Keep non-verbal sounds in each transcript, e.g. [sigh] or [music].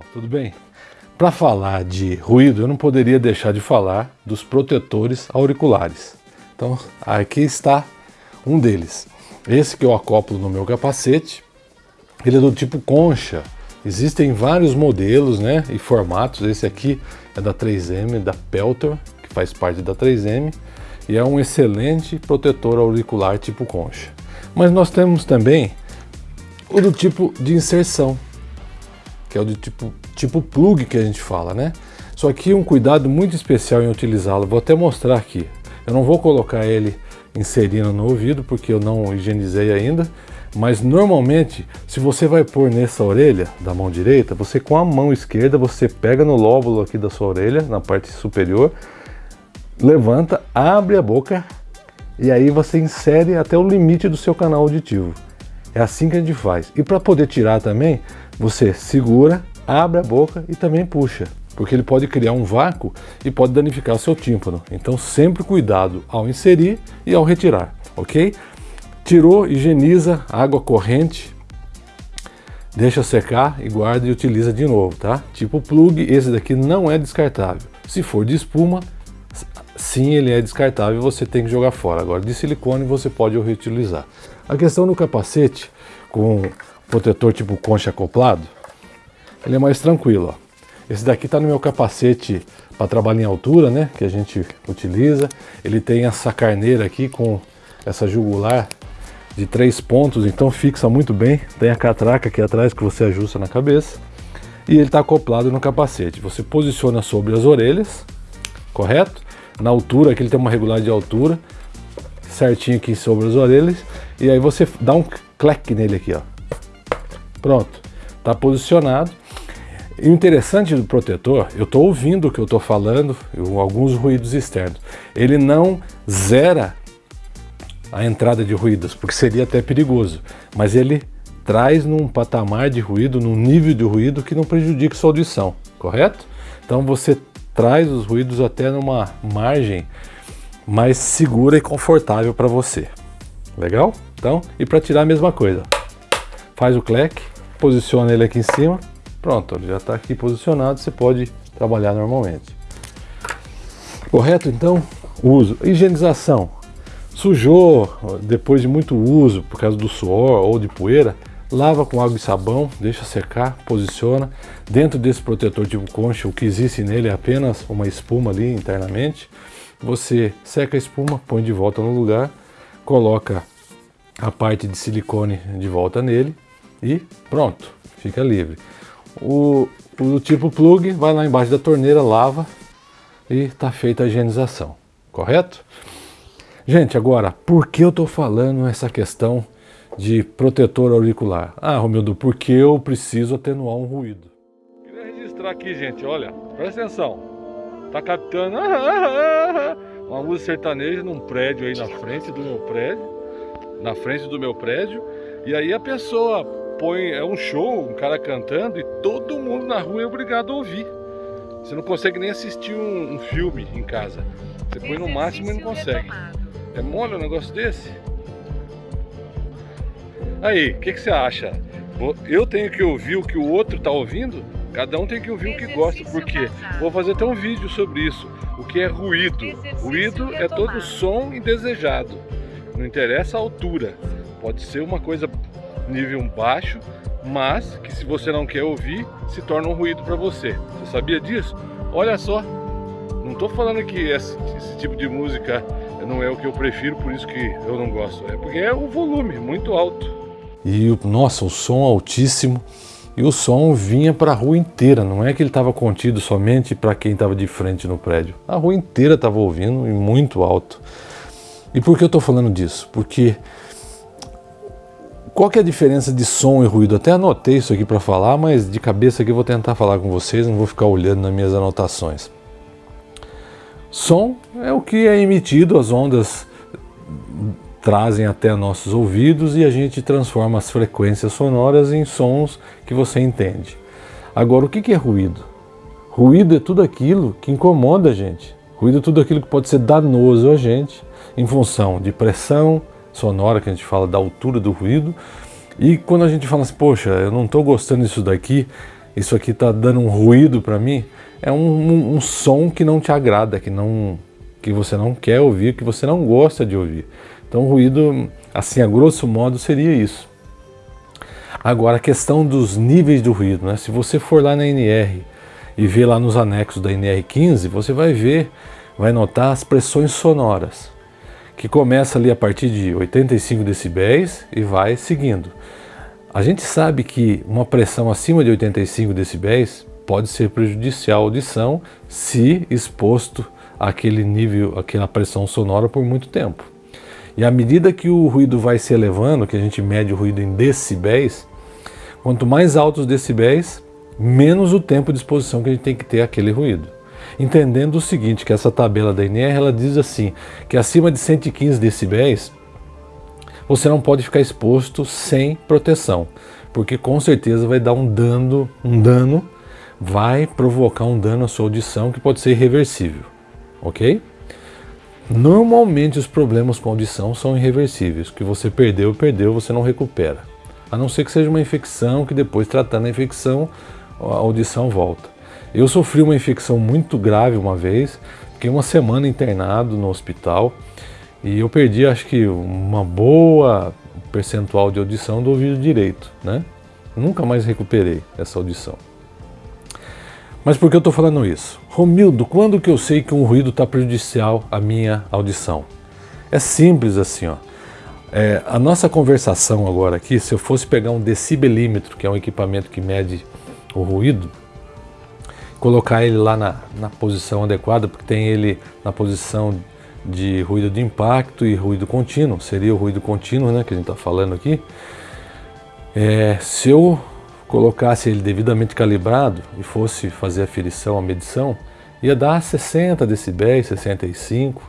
pessoal, tudo bem? Para falar de ruído, eu não poderia deixar de falar dos protetores auriculares. Então, aqui está um deles. Esse que eu acoplo no meu capacete, ele é do tipo concha. Existem vários modelos né, e formatos. Esse aqui é da 3M, da Peltor, que faz parte da 3M. E é um excelente protetor auricular tipo concha. Mas nós temos também o do tipo de inserção, que é o do tipo, tipo plug que a gente fala, né? Só que um cuidado muito especial em utilizá-lo, vou até mostrar aqui. Eu não vou colocar ele inserindo no ouvido, porque eu não higienizei ainda, mas normalmente, se você vai pôr nessa orelha da mão direita, você com a mão esquerda, você pega no lóbulo aqui da sua orelha, na parte superior, levanta, abre a boca e aí você insere até o limite do seu canal auditivo. É assim que a gente faz. E para poder tirar também, você segura, abre a boca e também puxa, porque ele pode criar um vácuo e pode danificar o seu tímpano. Então sempre cuidado ao inserir e ao retirar, ok? Tirou, higieniza, água corrente, deixa secar e guarda e utiliza de novo, tá? Tipo plug, esse daqui não é descartável. Se for de espuma, sim ele é descartável, você tem que jogar fora. Agora de silicone você pode reutilizar. A questão do capacete com protetor tipo concha acoplado, ele é mais tranquilo. Ó. Esse daqui está no meu capacete para trabalhar em altura, né? Que a gente utiliza. Ele tem essa carneira aqui com essa jugular de três pontos, então fixa muito bem. Tem a catraca aqui atrás que você ajusta na cabeça. E ele está acoplado no capacete. Você posiciona sobre as orelhas, correto? Na altura, aqui ele tem uma regulagem de altura, certinho aqui sobre as orelhas. E aí você dá um clack nele aqui, ó. Pronto, está posicionado. E o interessante do protetor, eu estou ouvindo o que eu estou falando, alguns ruídos externos. Ele não zera a entrada de ruídos, porque seria até perigoso, mas ele traz num patamar de ruído, num nível de ruído que não prejudique sua audição, correto? Então você traz os ruídos até numa margem mais segura e confortável para você. Legal? Então, e para tirar a mesma coisa. Faz o cleque, posiciona ele aqui em cima, pronto, ele já está aqui posicionado, você pode trabalhar normalmente. Correto? Então, uso. Higienização. Sujou, depois de muito uso, por causa do suor ou de poeira, lava com água e sabão, deixa secar, posiciona. Dentro desse protetor tipo concha, o que existe nele é apenas uma espuma ali internamente. Você seca a espuma, põe de volta no lugar, coloca a parte de silicone de volta nele e pronto, fica livre. O, o tipo plug vai lá embaixo da torneira, lava e está feita a higienização, correto? Gente, agora, por que eu estou falando essa questão de protetor auricular? Ah, Romildo, porque eu preciso atenuar um ruído. Queria registrar aqui, gente, olha, presta atenção. Tá captando uma música sertaneja num prédio aí na frente do meu prédio, na frente do meu prédio, e aí a pessoa põe, é um show, um cara cantando e todo mundo na rua é obrigado a ouvir. Você não consegue nem assistir um, um filme em casa. Você põe no máximo e não consegue. É mole um negócio desse? Aí, o que, que você acha? Eu tenho que ouvir o que o outro está ouvindo? Cada um tem que ouvir o que gosta, porque vou fazer até um vídeo sobre isso. O que é ruído? Ruído é todo som indesejado. Não interessa a altura. Pode ser uma coisa nível baixo, mas que se você não quer ouvir, se torna um ruído para você. Você sabia disso? Olha só, não estou falando que esse, esse, tipo de música não é o que eu prefiro, por isso que eu não gosto. É porque é o volume muito alto. E, nossa, o som altíssimo. E o som vinha para a rua inteira, não é que ele estava contido somente para quem estava de frente no prédio. A rua inteira estava ouvindo e muito alto. E por que eu estou falando disso? Porque qual que é a diferença de som e ruído? Até anotei isso aqui para falar, mas de cabeça aqui eu vou tentar falar com vocês, não vou ficar olhando nas minhas anotações. Som é o que é emitido, as ondas trazem até nossos ouvidos e a gente transforma as frequências sonoras em sons que você entende. Agora, o que é ruído? Ruído é tudo aquilo que incomoda a gente. Ruído é tudo aquilo que pode ser danoso a gente em função de pressão, sonora, que a gente fala da altura do ruído. E quando a gente fala assim, poxa, eu não estou gostando disso daqui, isso aqui está dando um ruído para mim, é um, um, um, som que não te agrada, que, não, que você não quer ouvir, que você não gosta de ouvir. Então, ruído, assim, a grosso modo, seria isso. Agora, a questão dos níveis do ruído, né? se você for lá na NR e ver lá nos anexos da NR15, você vai ver, vai notar as pressões sonoras, que começa ali a partir de 85 decibéis e vai seguindo. A gente sabe que uma pressão acima de 85 decibéis pode ser prejudicial à audição se exposto àquele nível, àquela pressão sonora por muito tempo. E à medida que o ruído vai se elevando, que a gente mede o ruído em decibéis, quanto mais altos os decibéis, menos o tempo de exposição que a gente tem que ter àquele ruído. Entendendo o seguinte, que essa tabela da INR, ela diz assim, que acima de 115 decibéis, você não pode ficar exposto sem proteção, porque com certeza vai dar um dano, um dano, vai provocar um dano à sua audição que pode ser irreversível, ok? Normalmente os problemas com audição são irreversíveis, que você perdeu, perdeu, você não recupera. A não ser que seja uma infecção, que depois tratando a infecção, a audição volta. Eu sofri uma infecção muito grave uma vez, fiquei uma semana internado no hospital, e eu perdi, acho que, uma boa percentual de audição do ouvido direito, né? Nunca mais recuperei essa audição. Mas por que eu estou falando isso? Romildo, quando que eu sei que um ruído está prejudicial à minha audição? É simples assim, ó. É, a nossa conversação agora aqui, se eu fosse pegar um decibelímetro, que é um equipamento que mede o ruído, colocar ele lá na, na posição adequada, porque tem ele na posição de ruído de impacto e ruído contínuo, seria o ruído contínuo né, que a gente está falando aqui. É, se eu colocasse ele devidamente calibrado e fosse fazer a aferição, a medição, ia dar 60 decibéis, 65.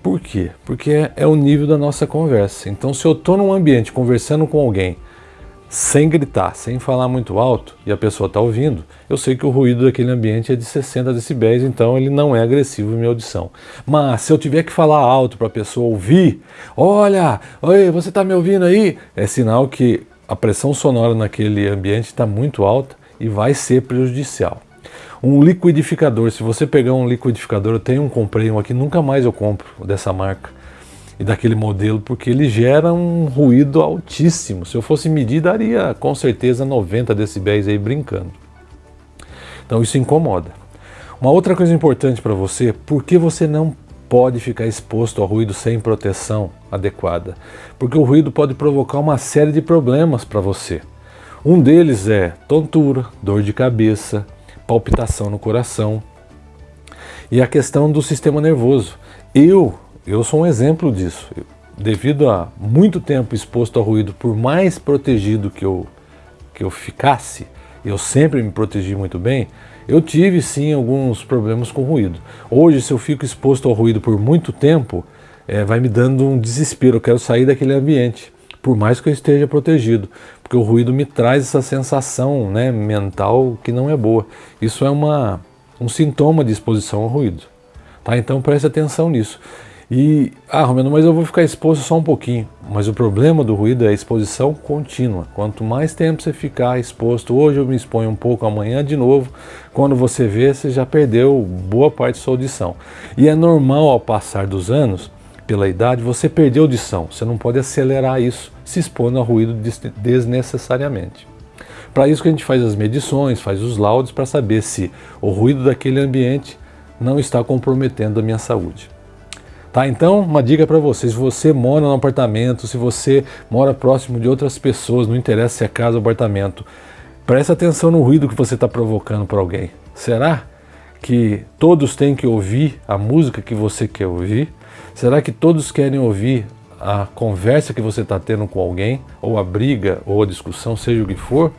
Por quê? Porque é, é o nível da nossa conversa. Então se eu estou num ambiente conversando com alguém sem gritar, sem falar muito alto, e a pessoa está ouvindo, eu sei que o ruído daquele ambiente é de 60 decibéis, então ele não é agressivo em minha audição. Mas se eu tiver que falar alto para a pessoa ouvir, olha, oi, você está me ouvindo aí? É sinal que a pressão sonora naquele ambiente está muito alta e vai ser prejudicial. Um liquidificador, se você pegar um liquidificador, eu tenho um, comprei um aqui, nunca mais eu compro dessa marca e daquele modelo, porque ele gera um ruído altíssimo. Se eu fosse medir, daria com certeza 90 decibéis aí brincando. Então isso incomoda. Uma outra coisa importante para você, por que você não pode ficar exposto ao ruído sem proteção adequada? Porque o ruído pode provocar uma série de problemas para você. Um deles é tontura, dor de cabeça, palpitação no coração e a questão do sistema nervoso. Eu eu sou um exemplo disso. Devido a muito tempo exposto ao ruído, por mais protegido que eu, que eu ficasse, eu sempre me protegi muito bem, eu tive sim alguns problemas com ruído. Hoje, se eu fico exposto ao ruído por muito tempo, é, vai me dando um desespero, eu quero sair daquele ambiente, por mais que eu esteja protegido, porque o ruído me traz essa sensação né, mental que não é boa. Isso é uma, um sintoma de exposição ao ruído. Tá? Então preste atenção nisso. E, ah, Romano, mas eu vou ficar exposto só um pouquinho. Mas o problema do ruído é a exposição contínua. Quanto mais tempo você ficar exposto, hoje eu me exponho um pouco, amanhã de novo, quando você vê, você já perdeu boa parte da sua audição. E é normal ao passar dos anos, pela idade, você perder audição. Você não pode acelerar isso se expondo a ruído desnecessariamente. Para isso que a gente faz as medições, faz os laudos para saber se o ruído daquele ambiente não está comprometendo a minha saúde. Tá? Então, uma dica para você, se você mora num apartamento, se você mora próximo de outras pessoas, não interessa se é casa ou apartamento, preste atenção no ruído que você está provocando para alguém. Será que todos têm que ouvir a música que você quer ouvir? Será que todos querem ouvir a conversa que você está tendo com alguém, ou a briga, ou a discussão, seja o que for?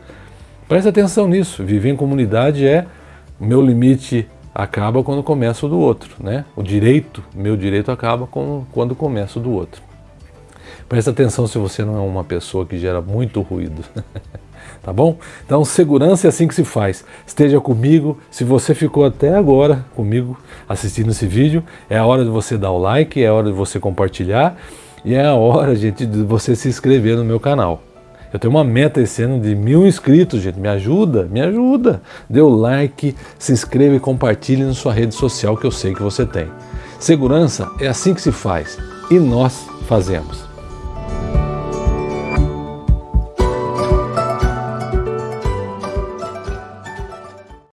Preste atenção nisso. Viver em comunidade é meu limite acaba quando começa o do outro, né? O direito, meu direito acaba com, quando começa o do outro. Presta atenção se você não é uma pessoa que gera muito ruído. [laughs] tá bom? Então, segurança é assim que se faz. Esteja comigo. Se você ficou até agora comigo assistindo esse vídeo, é a hora de você dar o like, é a hora de você compartilhar e é a hora, [laughs] gente, de você se inscrever no meu canal. Eu tenho uma meta esse ano de mil inscritos, gente. Me ajuda, me ajuda. Dê o like, se inscreva e compartilhe na sua rede social que eu sei que você tem. Segurança é assim que se faz e nós fazemos.